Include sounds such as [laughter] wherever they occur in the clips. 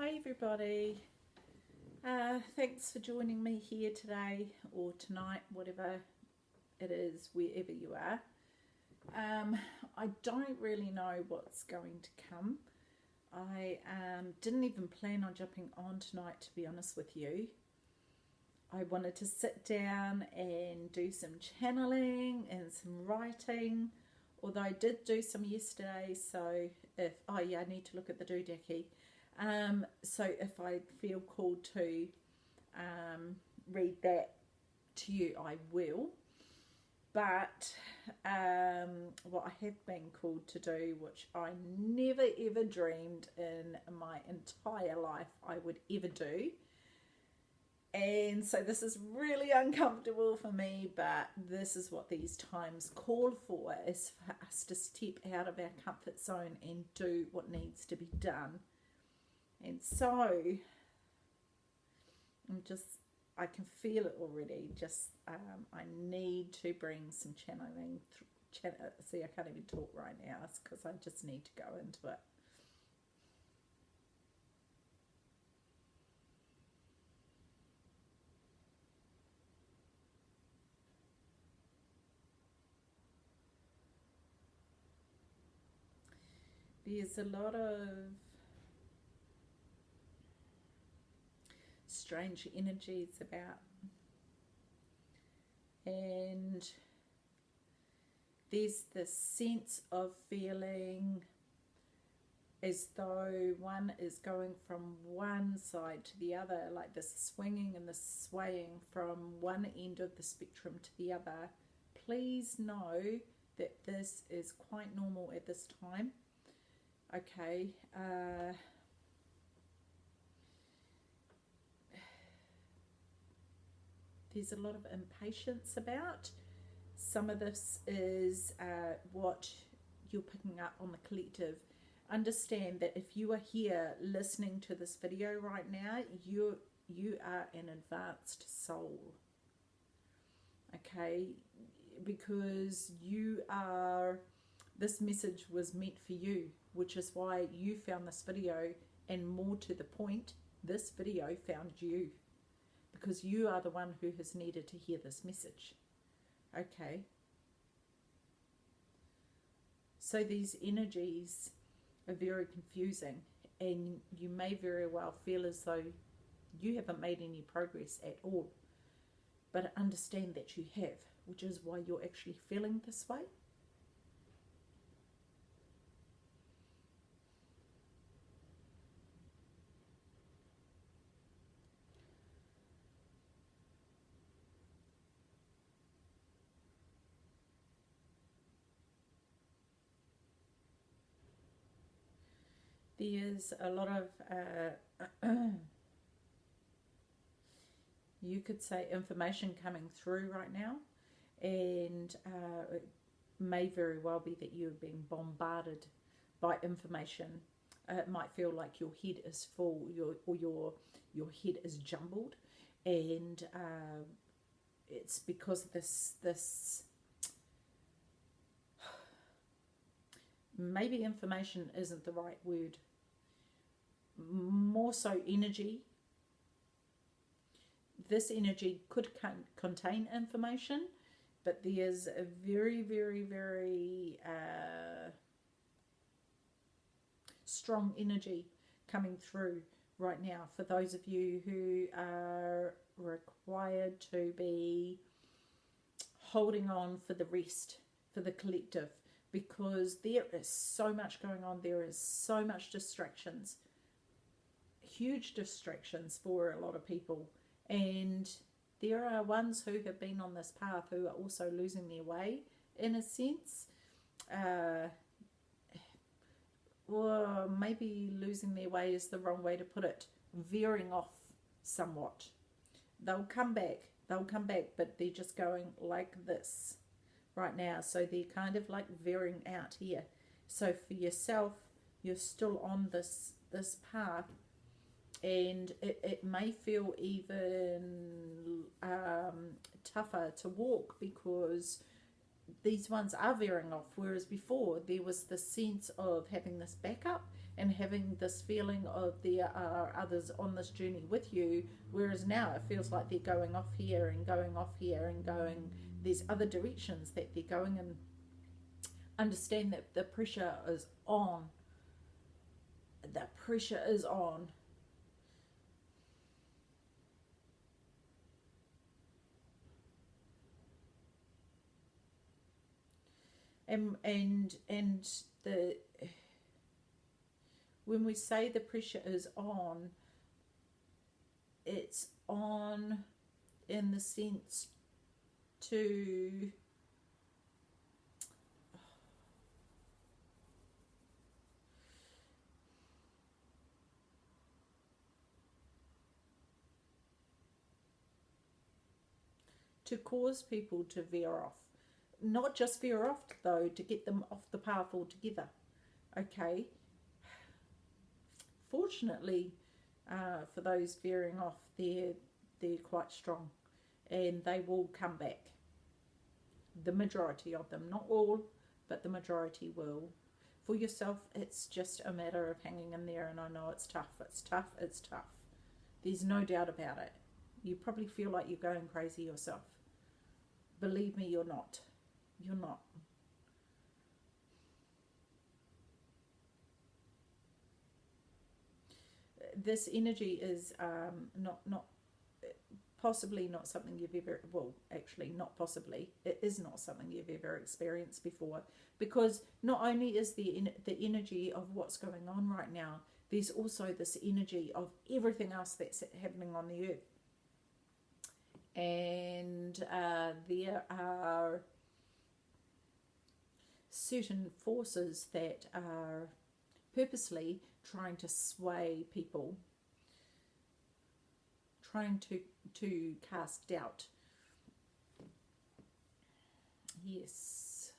Hi everybody. Uh, thanks for joining me here today or tonight, whatever it is, wherever you are. Um, I don't really know what's going to come. I um, didn't even plan on jumping on tonight, to be honest with you. I wanted to sit down and do some channeling and some writing, although I did do some yesterday. So, if oh yeah, I need to look at the doodacky. Um, so if I feel called to um, read that to you, I will. But um, what I have been called to do, which I never ever dreamed in my entire life I would ever do. And so this is really uncomfortable for me, but this is what these times call for is for us to step out of our comfort zone and do what needs to be done and so I'm just, I can feel it already. Just, um, I need to bring some channeling. Ch- see, I can't even talk right now because I just need to go into it. There's a lot of strange energies about. And there's this sense of feeling as though one is going from one side to the other, like this swinging and this swaying from one end of the spectrum to the other. Please know that this is quite normal at this time. Okay. Uh, there's a lot of impatience about. Some of this is uh, what you're picking up on the collective. Understand that if you are here listening to this video right now, you you are an advanced soul. Okay, because you are. This message was meant for you, which is why you found this video, and more to the point, this video found you because you are the one who has needed to hear this message. Okay. So these energies are very confusing, and you may very well feel as though you haven't made any progress at all. But understand that you have, which is why you're actually feeling this way. There's a lot of uh, [clears throat] you could say information coming through right now and uh, it may very well be that you're being bombarded by information. Uh, it might feel like your head is full your or your your head is jumbled and uh, it's because this this [sighs] maybe information isn't the right word more so energy. This energy could contain information, but there's a very, very, very uh, strong energy coming through right now for those of you who are required to be holding on for the rest, for the collective, because there is so much going on, there is so much distractions huge distractions for a lot of people. And there are ones who have been on this path who are also losing their way in a sense. Uh, or maybe losing their way is the wrong way to put it, veering off somewhat. They'll come back, they'll come back, but they're just going like this right now. So they're kind of like veering out here. So for yourself, you're still on this this path and it, it may feel even um, tougher to walk because these ones are veering off. Whereas before there was the sense of having this backup and having this feeling of there are others on this journey with you. Whereas now it feels like they're going off here and going off here and going there's other directions that they're going and understand that the pressure is on. The pressure is on and and and the when we say the pressure is on it's on in the sense to to cause people to veer off not just veer off though to get them off the path altogether okay? Fortunately uh, for those veering off they're they're quite strong and they will come back. The majority of them not all but the majority will. For yourself it's just a matter of hanging in there and i know it's tough it's tough it's tough. There's no doubt about it. You probably feel like you're going crazy yourself. Believe me you're not you're not. This energy is um, not not possibly not something you've ever well actually not possibly. It is not something you've ever experienced before. Because not only is the the energy of what's going on right now there's also this energy of everything else that's happening on the earth. And uh, there are certain forces that are purposely trying to sway people, trying to, to cast doubt. Yes.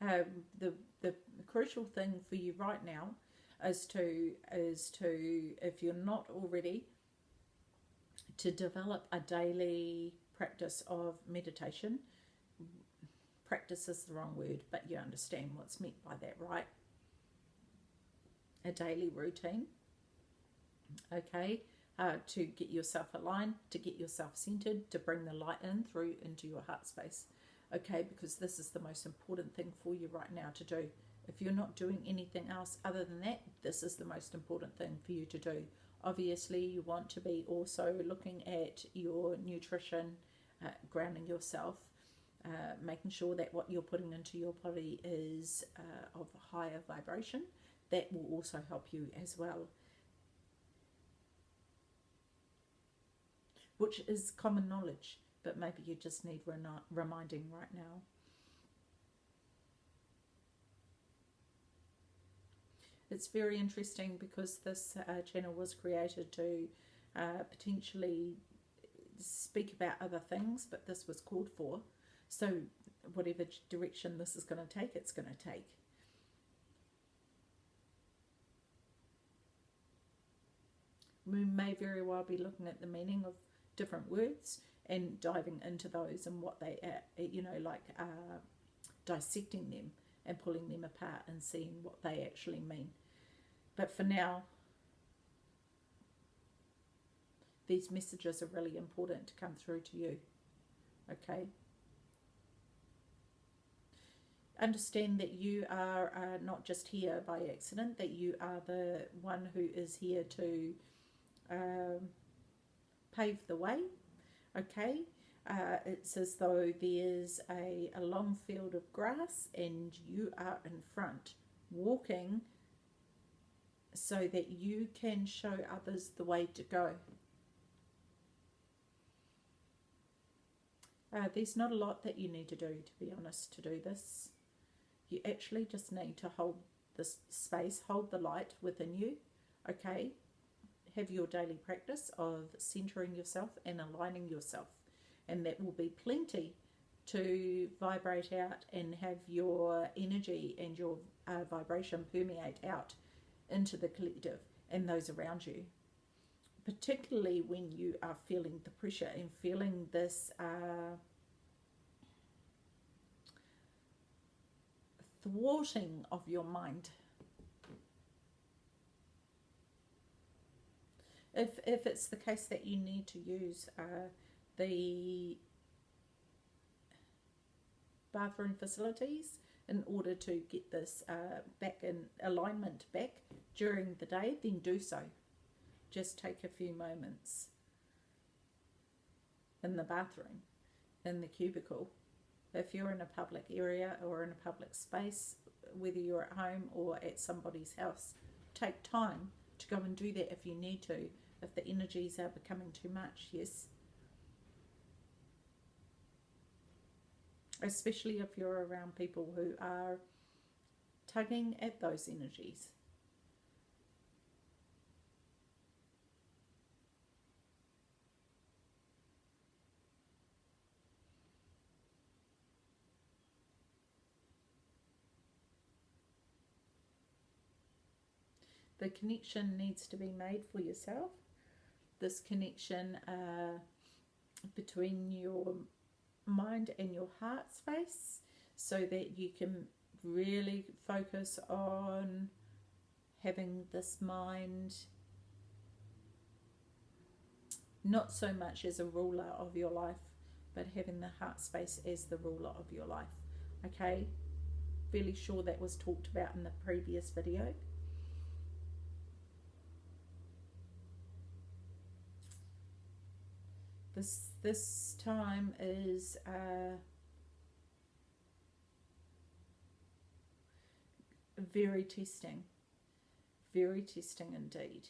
Um, the, the crucial thing for you right now is to is to if you're not already to develop a daily practice of meditation. Practice is the wrong word, but you understand what's meant by that, right? A daily routine, okay, uh, to get yourself aligned, to get yourself centered, to bring the light in through into your heart space, okay, because this is the most important thing for you right now to do. If you're not doing anything else other than that, this is the most important thing for you to do. Obviously, you want to be also looking at your nutrition, uh, grounding yourself, uh, making sure that what you're putting into your body is uh, of higher vibration. That will also help you as well. Which is common knowledge, but maybe you just need reminding right now. It's very interesting because this uh, channel was created to uh, potentially speak about other things, but this was called for. So, whatever direction this is going to take, it's going to take. We may very well be looking at the meaning of different words and diving into those and what they, are, you know, like uh, dissecting them and pulling them apart and seeing what they actually mean. But for now, these messages are really important to come through to you. Okay? Understand that you are uh, not just here by accident, that you are the one who is here to um, pave the way. Okay? Uh, it's as though there's a, a long field of grass and you are in front walking so that you can show others the way to go. Uh, there's not a lot that you need to do, to be honest, to do this. You actually just need to hold this space, hold the light within you, okay? Have your daily practice of centering yourself and aligning yourself. And that will be plenty to vibrate out and have your energy and your uh, vibration permeate out into the collective and those around you particularly when you are feeling the pressure and feeling this uh, thwarting of your mind. If, if it's the case that you need to use uh, the bathroom facilities in order to get this uh, back in alignment back during the day, then do so. Just take a few moments in the bathroom, in the cubicle. If you're in a public area or in a public space, whether you're at home or at somebody's house, take time to go and do that if you need to, if the energies are becoming too much, yes. especially if you're around people who are tugging at those energies. The connection needs to be made for yourself. This connection uh, between your mind and your heart space so that you can really focus on having this mind not so much as a ruler of your life but having the heart space as the ruler of your life. Okay? Fairly sure that was talked about in the previous video this this time is uh, very testing, very testing indeed.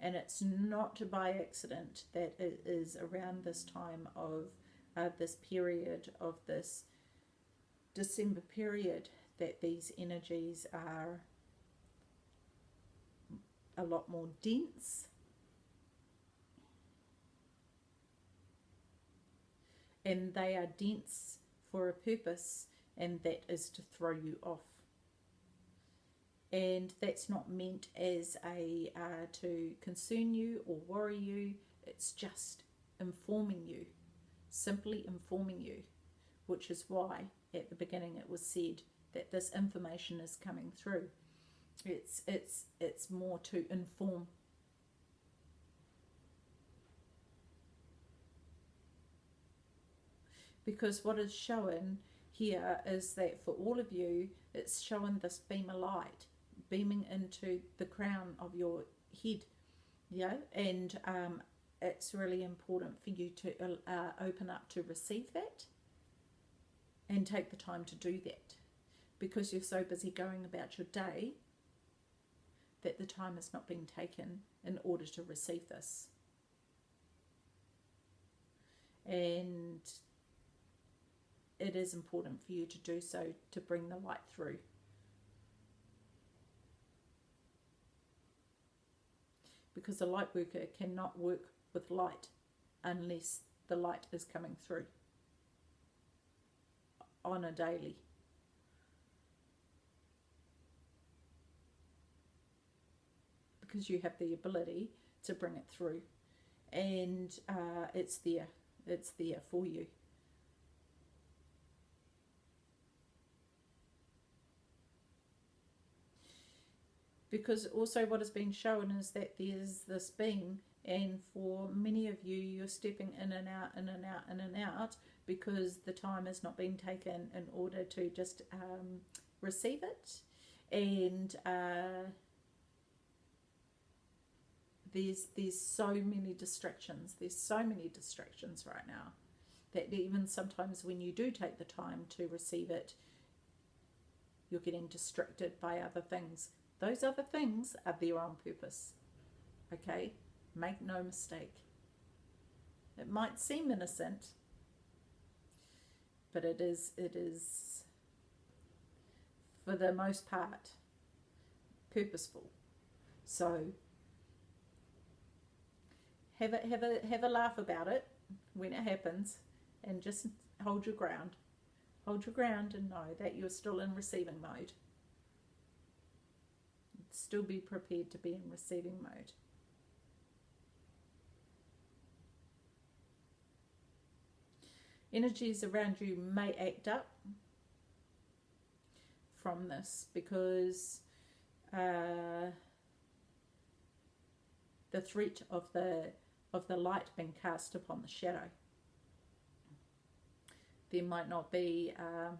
And it's not by accident that it is around this time of uh, this period of this December period that these energies are a lot more dense and they are dense for a purpose, and that is to throw you off. And that's not meant as a uh, to concern you or worry you. It's just informing you, simply informing you, which is why at the beginning it was said that this information is coming through. It's it's it's more to inform because what is shown here is that for all of you, it's showing this beam of light beaming into the crown of your head. Yeah, and um, it's really important for you to uh, open up to receive that and take the time to do that because you're so busy going about your day that the time is not being taken in order to receive this. And it is important for you to do so to bring the light through. Because a light worker cannot work with light unless the light is coming through on a daily. Because you have the ability to bring it through and uh, it's there, it's there for you. Because also what has been shown is that there's this beam and for many of you you're stepping in and out in and out in and out because the time has not been taken in order to just um, receive it. And uh, there's there's so many distractions there's so many distractions right now that even sometimes when you do take the time to receive it you're getting distracted by other things those other things are there on purpose. Okay? Make no mistake. It might seem innocent, but it is it is for the most part purposeful. So have a have a have a laugh about it when it happens and just hold your ground. Hold your ground and know that you're still in receiving mode still be prepared to be in receiving mode. Energies around you may act up. from this because uh, the threat of the of the light being cast upon the shadow. There might not be um,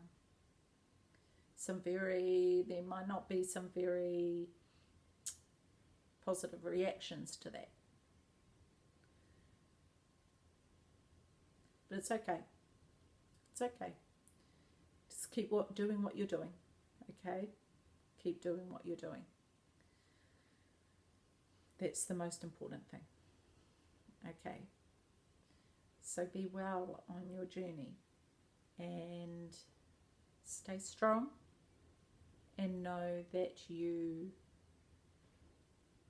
some very there might not be some very positive reactions to that. But it's okay. It's okay. Just keep what, doing what you're doing. Okay? Keep doing what you're doing. That's the most important thing. Okay? So be well on your journey and stay strong and know that you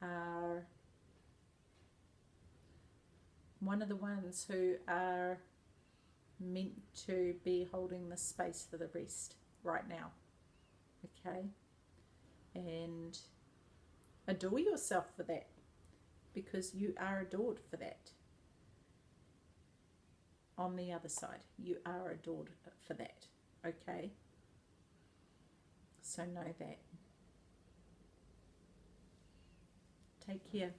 are one of the ones who are meant to be holding the space for the rest right now. Okay? And adore yourself for that because you are adored for that. On the other side, you are adored for that. Okay? So know that. Take care.